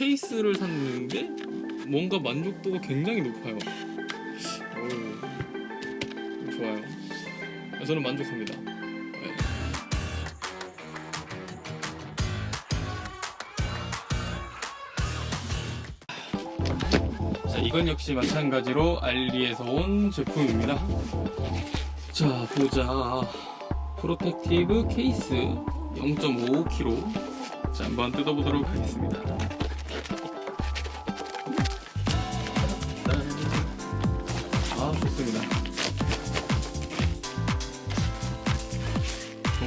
케이스를 샀는데 뭔가 만족도가 굉장히 높아요. 오, 좋아요. 저는 만족합니다. 네. 자, 이건 역시 마찬가지로 알리에서 온 제품입니다. 자, 보자. protective case 0.55kg. 자, 한번 뜯어보도록 하겠습니다.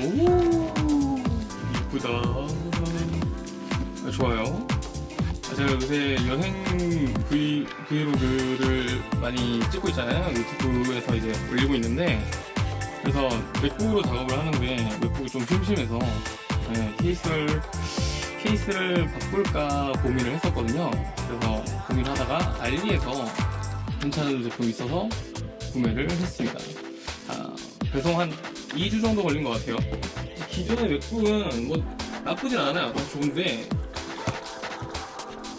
오, 이쁘다. 아, 좋아요. 아, 제가 요새 여행 브이, 브이로그를 많이 찍고 있잖아요. 유튜브에서 이제 올리고 있는데, 그래서 맥북으로 작업을 하는데, 맥북이 좀 심심해서, 네, 케이스를, 케이스를 바꿀까 고민을 했었거든요. 그래서 고민하다가 알리에서 괜찮은 제품이 있어서 구매를 했습니다. 아, 배송 한 2주 정도 걸린 것 같아요. 기존의 맥북은 뭐 나쁘진 않아요. 좋은데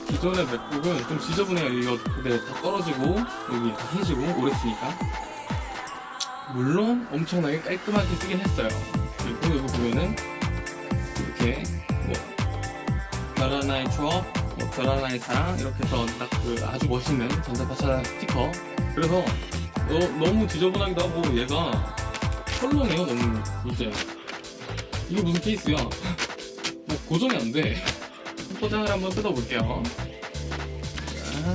기존의 맥북은 좀 지저분해요. 이거 네, 다 떨어지고 여기 다 해지고 오래 쓰니까 물론 엄청나게 깔끔하게 쓰긴 했어요. 그리고 여기 보면은 이렇게 뭐 별한 나의 추억, 뭐 별한 나의 사랑 이렇게 해서 딱 그 아주 멋있는 전자파차 스티커 그래서 너, 너무 지저분하기도 하고 얘가 헐렁해요 너무 이제. 이거 무슨 케이스야? 뭐 고정이 안돼. 포장을 한번 뜯어볼게요. 자,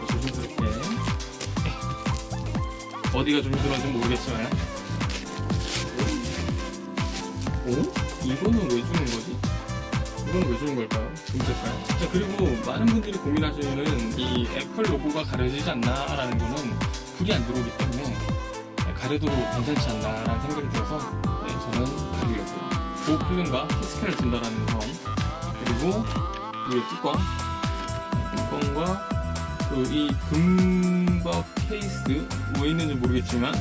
조심스럽게 어디가 조심스러운지 모르겠지만. 오? 이거는 왜 주는 거지? 이건 왜 주는 걸까요? 금색깔. 자, 그리고 많은 분들이 고민하시는 이 애플 로고가 가려지지 않나 라는 거는 불이 안 들어오기 때문에 가려도 괜찮지 않나 라는 생각이 들어서 네, 저는 가리려고 고필름과 키스캔을 준다라는 점 그리고 이 뚜껑 뚜껑과 그이 금박 케이스 왜 있는지 모르겠지만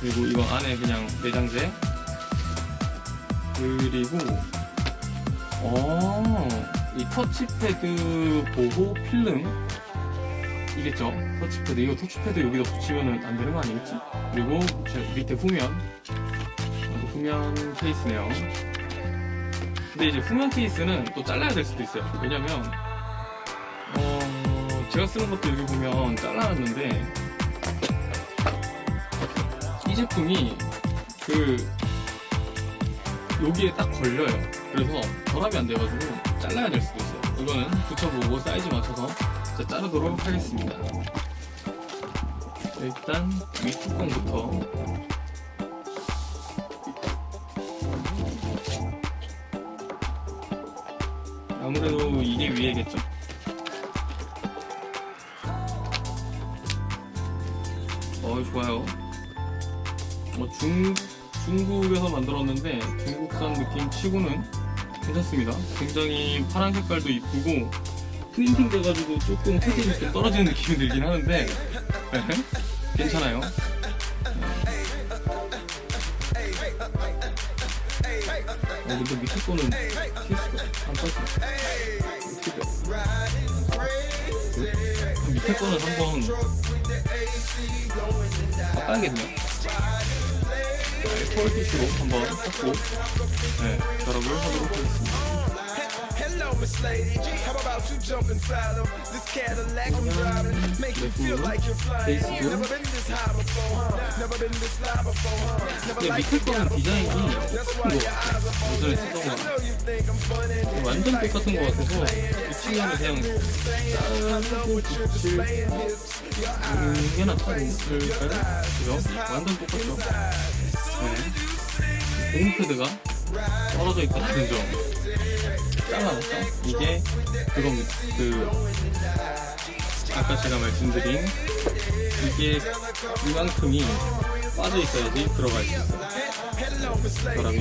그리고 이거 안에 그냥 내장재 그리고 어, 이 터치패드 보호 필름 이겠죠? 터치패드 이거 터치패드 여기다 붙이면 안 되는 거 아니겠지? 그리고 제 밑에 후면 어, 후면 케이스네요. 근데 이제 후면 케이스는 또 잘라야 될 수도 있어요. 왜냐면 어, 제가 쓰는 것도 여기 보면 잘라놨는데 이 제품이 그 여기에 딱 걸려요. 그래서 결합이 안 돼가지고 잘라야 될 수도 있어요. 이거는 붙여보고 사이즈 맞춰서 자, 자르도록 하겠습니다. 일단 윗뚜껑부터 아무래도 이게 위에겠죠? 어 좋아요. 어, 중 중국에서 만들었는데 중국산 느낌 치고는 괜찮습니다. 굉장히 파란 색깔도 이쁘고 프린팅 돼가지고 조금 혜택이 좀 떨어지는 느낌이 들긴 하는데 네, 괜찮아요. 어, 근데 밑에 거는 케이스가 안 빠져. 밑에 거는 한번 바꿔야겠네요. 콜 티슈로 한번 닦고 네, 결합을 하도록 하겠습니다. Hello, Miss Lady. How about you jump inside of this Cadillac I'm driving? Make you feel like you're flying. Never been this high before, huh? Never been this fly before, huh? Never 근데 like 밑에 you 거는 got 디자인이 before. That's why 똑같은 your eyes are 거 예전에 쓰던 I 거 know you think I'm funny. 완전 똑같은 거 같아서 이 친구는 그냥 자르고 붙일 이게 낫지 않을까요? 그죠? 완전 똑같죠? 네. 고무패드가 떨어져 있다는 점 잘라놨죠? 이게 그겁니다. 그 아까 제가 말씀드린 이게 이만큼이 빠져 있어야지 들어갈 수 있어요. 결함이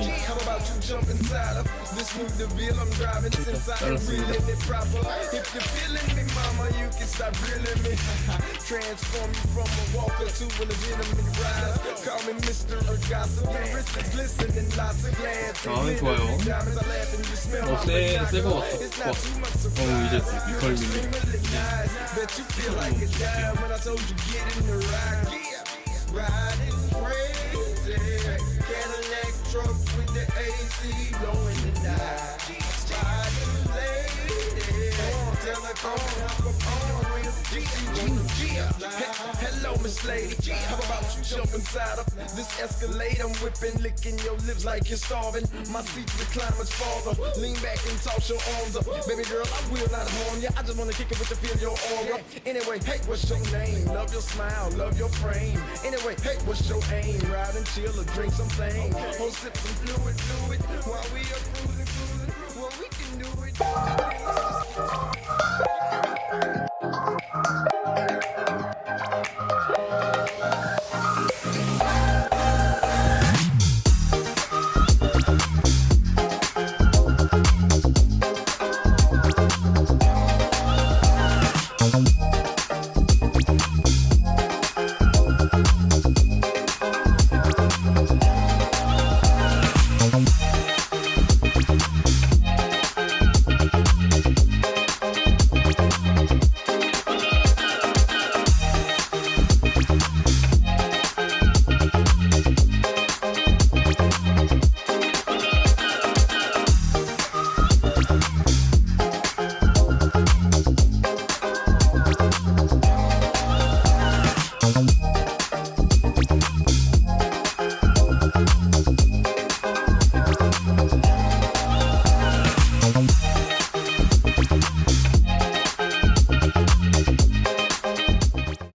this new DeVille I'm driving since I ain't reeling it proper. If you're feeling me, mama, you can stop grilling me. Transform you from a walker to a legitimate rider. Call me Mr. Gossip. Your wrist is glistening, lots of glance. 아, 좋아요. Diamonds are laughing, you smell 어, my 쎄, vagina. 쎄거 같다. It's not too much 어, 이제 surprise. 이걸 믿네. Bet you feel like a dime when I told you get in the ride. Riding see blowing the night. She's lady. Tell Lady, how about you jump inside of this Escalade? I'm whipping, licking your lips like you're starving. My seat reclines farther. Lean back and toss your arms up, baby girl. I will not harm you. I just wanna kick it with the feel your aura. Anyway, hey, what's your name? Love your smile, love your frame. Anyway, hey, what's your aim? Ride and chill or drink something. Or sip some fluid, fluid while we are cruising, cruising. Well, we can do it.